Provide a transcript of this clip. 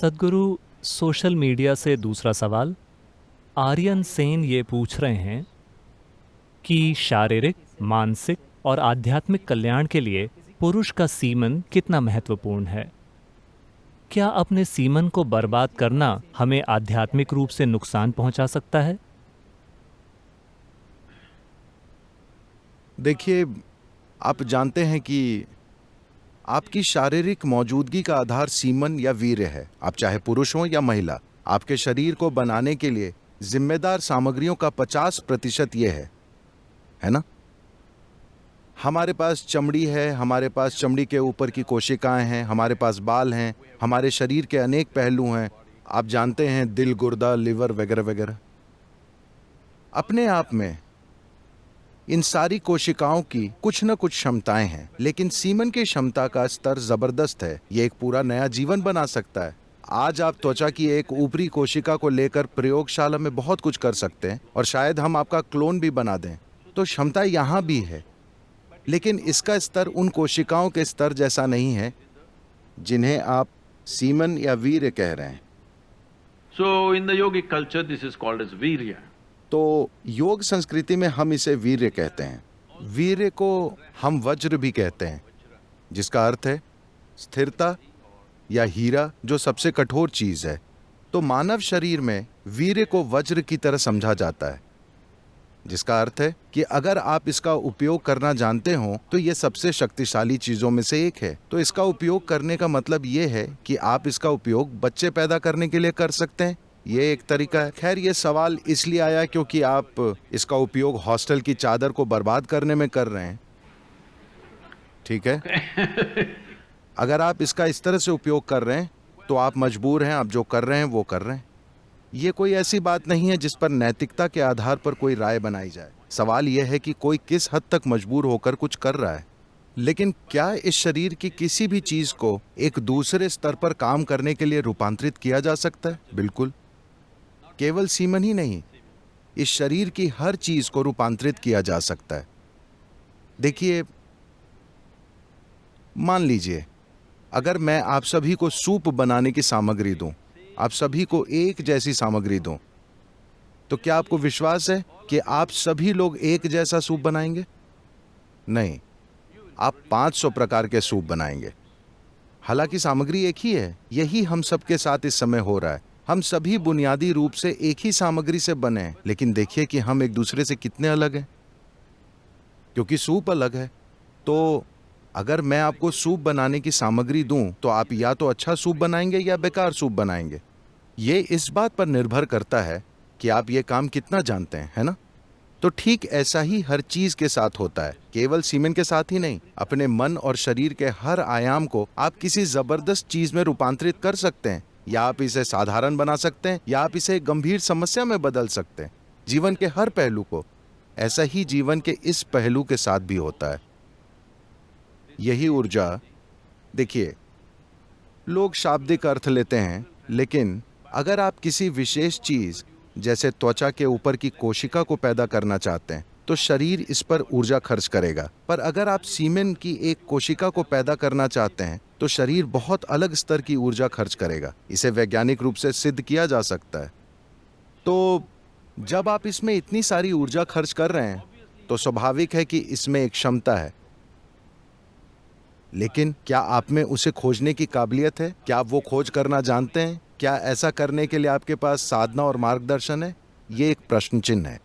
सदगुरु social media से दूसरा सवाल, आर्यन सेन ये पूछ रहे हैं कि शारीरिक, मानसिक और आध्यात्मिक कल्याण के लिए पुरुष का सीमन कितना महत्वपूर्ण है? क्या अपने सीमन को बर्बाद करना हमें आध्यात्मिक रूप से नुकसान पहुँचा सकता है? देखिए, आप जानते हैं कि आपकी शारीरिक मौजूदगी का आधार सीमन या वीर्य है। आप चाहे पुरुष हो या महिला, आपके शरीर को बनाने के लिए जिम्मेदार सामग्रियों का 50 प्रतिशत ये है। है ना? हमारे पास चमड़ी है, हमारे पास चमड़ी के ऊपर की कोशिकाएँ हैं, हमारे पास बाल हैं, हमारे शरीर के अनेक पहलू हैं। आप जानते हैं दिल, गुर्दा, लिवर वगैरह वगैरह। अपने आप में इन सारी कोशिकाओं की कुछ न कुछ क्षमताएँ हैं लेकिन सीमन की क्षमता का स्तर ज़बरदस्त है। ये एक पूरा नया जीवन बना सकता है। आज आप त्वचा की एक ऊपरी कोशिका को लेकर प्रयोगशाला में बहुत कुछ कर सकते हैं और शायद हम आपका क्लोन भी बना दें। तो क्षमता यहाँ भी है लेकिन इसका स्तर उन कोशिकाओं के स्तर जैसा नहीं है जिन्हें आप सीमन या वीर कह रहे हैं। So in the yogic culture, this is called. तो योग संस्कृति में हम इसे वीर्य कहते हैं। वीर्य को हम वज्र भी कहते हैं, जिसका अर्थ है स्थिरता या हीरा, जो सबसे कठोर चीज़ है। तो मानव शरीर में वीर्य को वज्र की तरह समझा जाता है, जिसका अर्थ है कि अगर आप इसका उपयोग करना जानते हो तो ये सबसे शक्तिशाली चीज़ों में से एक है। तो इसका उपयोग करने का मतलब ये है कि आप इसका उपयोग बच्चे पैदा करने के लिए कर सकते हैं ये एक तरीका है। खैर ये सवाल इसलिए आया क्योंकि आप इसका उपयोग हॉस्टल की चादर को बर्बाद करने में कर रहे हैं। ठीक है? अगर आप इसका इस तरह से उपयोग कर रहे हैं तो आप मजबूर हैं आप जो कर रहे हैं वो कर रहे हैं। ये कोई ऐसी बात नहीं है जिस पर नैतिकता के आधार पर कोई राय बनाई जाए। सवाल यह है कि कोई किस हद तक मजबूर होकर कुछ कर रहा है। लेकिन क्या इस शरीर की किसी भी चीज़ को एक दूसरे स्तर पर काम करने के लिए रूपांतरित किया जा सकता है? बिल्कुल। केवल सीमन ही नहीं इस शरीर की हर चीज़ को रूपांतरित किया जा सकता है। देखिए मान लीजिए अगर मैं आप सभी को सूप बनाने की सामग्री दूँ, आप सभी को एक जैसी सामग्री दूँ, तो क्या आपको विश्वास है कि आप सभी लोग एक जैसा सूप बनाएँगे? नहीं आप 500 प्रकार के सूप बनाएँगे। हालाँकि सामग्री एक ही है यही हम सबके साथ इस समय हो रहा है। हम सभी बुनियादी रूप से एक ही सामग्री से बने हैं, लेकिन देखिए कि हम एक दूसरे से कितने अलग हैं। क्योंकि सूप अलग है तो अगर मैं आपको सूप बनाने की सामग्री दूँ तो आप या तो अच्छा सूप बनाएँगे या बेकार सूप बनाएँगे। ये इस बात पर निर्भर करता है कि आप ये काम कितना जानते हैं, है ना? तो ठीक ऐसा ही हर चीज़ के साथ होता है, केवल सीमेंट के साथ ही नहीं, अपने मन और शरीर के हर आयाम को आप किसी ज़बरदस्त चीज़ में रूपांतरित कर सकते हैं। या आप इसे साधारण बना सकते हैं, या आप इसे गंभीर समस्या में बदल सकते हैं। जीवन के हर पहलू को, ऐसा ही जीवन के इस पहलू के साथ भी होता है। यही ऊर्जा, देखिए, लोग शाब्दिक अर्थ लेते हैं, लेकिन अगर आप किसी विशेष चीज़, जैसे त्वचा के ऊपर की कोशिका को पैदा करना चाहते हैं तो शरीर इस पर ऊर्जा खर्च करेगा। पर अगर आप सीमेंट की एक कोशिका को पैदा करना चाहते हैं तो शरीर बहुत अलग स्तर की ऊर्जा खर्च करेगा। इसे वैज्ञानिक रूप से सिद्ध किया जा सकता है। तो जब आप इसमें इतनी सारी ऊर्जा खर्च कर रहे हैं तो स्वाभाविक है कि इसमें एक क्षमता है। लेकिन क्या आप में उसे खोजने की काबिलियत है? क्या आप वो खोज करना जानते हैं? क्या ऐसा करने के लिए आपके पास साधना और मार्गदर्शन है? ये एक प्रश्न चिन्ह है।